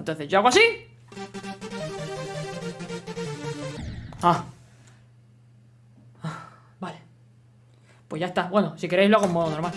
Entonces yo hago así. Ah. ah. Vale. Pues ya está. Bueno, si queréis lo hago en modo normal.